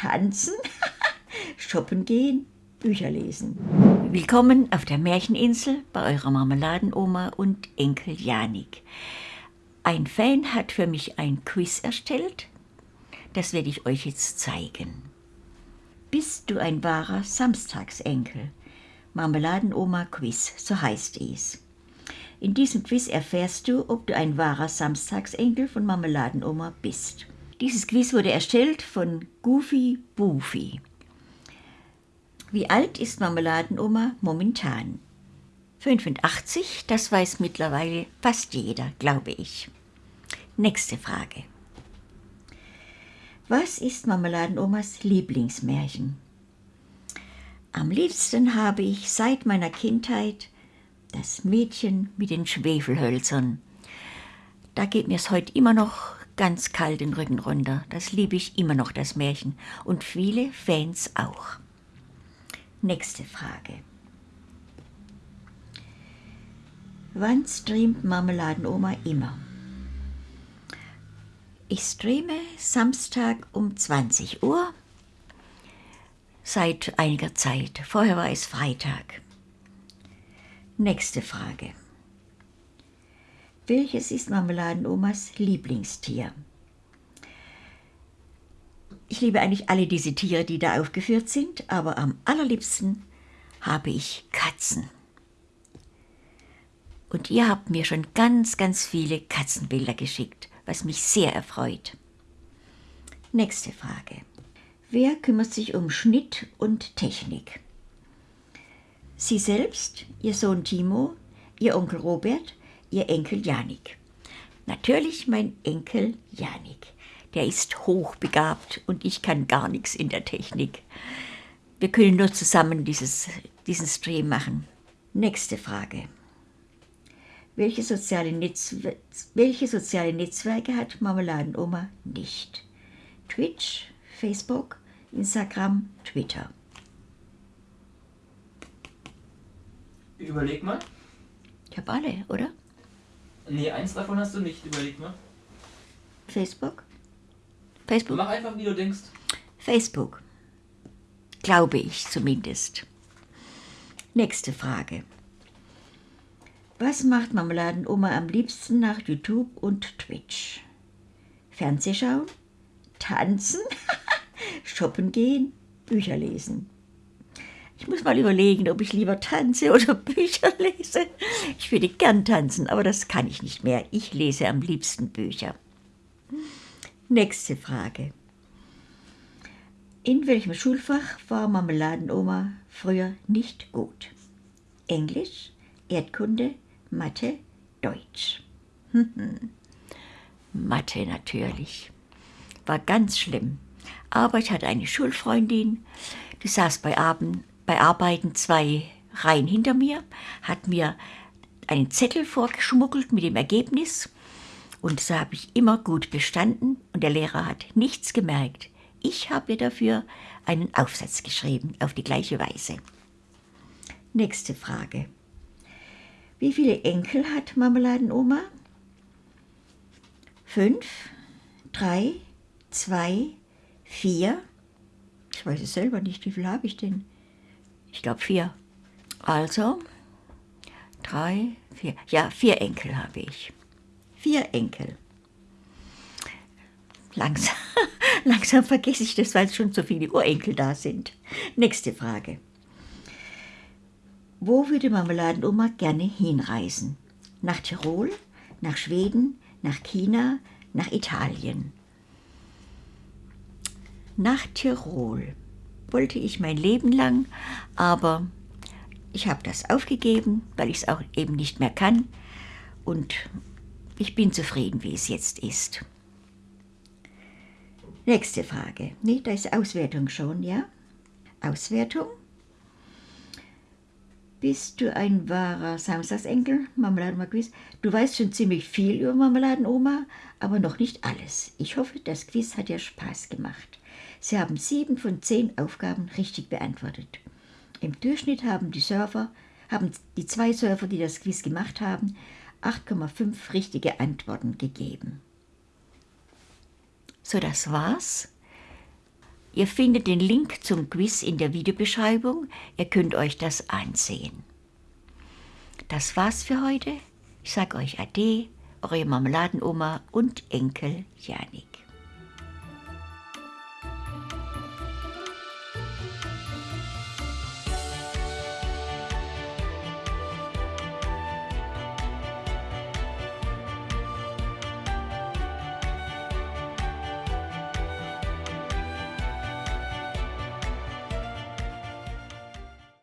tanzen, shoppen gehen, Bücher lesen. Willkommen auf der Märcheninsel bei eurer Marmeladenoma und Enkel Janik. Ein Fan hat für mich ein Quiz erstellt. Das werde ich euch jetzt zeigen. Bist du ein wahrer Samstagsenkel? Marmeladenoma Quiz, so heißt es. In diesem Quiz erfährst du, ob du ein wahrer Samstagsenkel von Marmeladenoma bist. Dieses Quiz wurde erstellt von Goofy Boofy. Wie alt ist Marmeladenoma momentan? 85, das weiß mittlerweile fast jeder, glaube ich. Nächste Frage. Was ist Marmeladenomas Lieblingsmärchen? Am liebsten habe ich seit meiner Kindheit das Mädchen mit den Schwefelhölzern. Da geht mir es heute immer noch ganz kalt den Rücken runter. Das liebe ich immer noch, das Märchen. Und viele Fans auch. Nächste Frage. Wann streamt Marmeladenoma immer? Ich streame Samstag um 20 Uhr seit einiger Zeit. Vorher war es Freitag. Nächste Frage. Welches ist Marmeladenomas Lieblingstier? Ich liebe eigentlich alle diese Tiere, die da aufgeführt sind, aber am allerliebsten habe ich Katzen. Und ihr habt mir schon ganz, ganz viele Katzenbilder geschickt, was mich sehr erfreut. Nächste Frage. Wer kümmert sich um Schnitt und Technik? Sie selbst, Ihr Sohn Timo, Ihr Onkel Robert ihr Enkel Janik. Natürlich mein Enkel Janik. Der ist hochbegabt und ich kann gar nichts in der Technik. Wir können nur zusammen dieses, diesen Stream machen. Nächste Frage. Welche soziale, Netzwer welche soziale Netzwerke hat Marmeladenoma nicht? Twitch, Facebook, Instagram, Twitter. Überleg mal. Ich habe alle, oder? Nee, eins davon hast du nicht, überleg mal. Facebook? Facebook? Mach einfach, wie du denkst. Facebook. Glaube ich zumindest. Nächste Frage. Was macht Marmeladenoma am liebsten nach YouTube und Twitch? Fernsehschauen? Tanzen? Shoppen gehen? Bücher lesen? Ich muss mal überlegen, ob ich lieber tanze oder Bücher lese. Ich würde gern tanzen, aber das kann ich nicht mehr. Ich lese am liebsten Bücher. Nächste Frage. In welchem Schulfach war Marmeladenoma früher nicht gut? Englisch, Erdkunde, Mathe, Deutsch. Mathe natürlich. War ganz schlimm. Aber ich hatte eine Schulfreundin, die saß bei Abend bei Arbeiten zwei Reihen hinter mir, hat mir einen Zettel vorgeschmuggelt mit dem Ergebnis und so habe ich immer gut bestanden und der Lehrer hat nichts gemerkt. Ich habe dafür einen Aufsatz geschrieben auf die gleiche Weise. Nächste Frage. Wie viele Enkel hat Marmeladenoma? Fünf, drei, zwei, vier. Ich weiß es selber nicht, wie viel habe ich denn? Ich glaube vier. Also, drei, vier. Ja, vier Enkel habe ich. Vier Enkel. Langsam, langsam vergesse ich das, weil es schon so viele Urenkel da sind. Nächste Frage. Wo würde Marmeladenoma gerne hinreisen? Nach Tirol, nach Schweden, nach China, nach Italien. Nach Tirol wollte ich mein Leben lang, aber ich habe das aufgegeben, weil ich es auch eben nicht mehr kann und ich bin zufrieden, wie es jetzt ist. Nächste Frage. Nee, da ist Auswertung schon, ja? Auswertung. Bist du ein wahrer Samstagsenkel, Marmeladenoma-Quiz? Du weißt schon ziemlich viel über Marmeladenoma, aber noch nicht alles. Ich hoffe, das Quiz hat dir Spaß gemacht. Sie haben sieben von zehn Aufgaben richtig beantwortet. Im Durchschnitt haben die Surfer, haben die zwei Surfer, die das Quiz gemacht haben, 8,5 richtige Antworten gegeben. So, das war's. Ihr findet den Link zum Quiz in der Videobeschreibung. Ihr könnt euch das ansehen. Das war's für heute. Ich sage euch Ade, eure Marmeladenoma und Enkel Janik.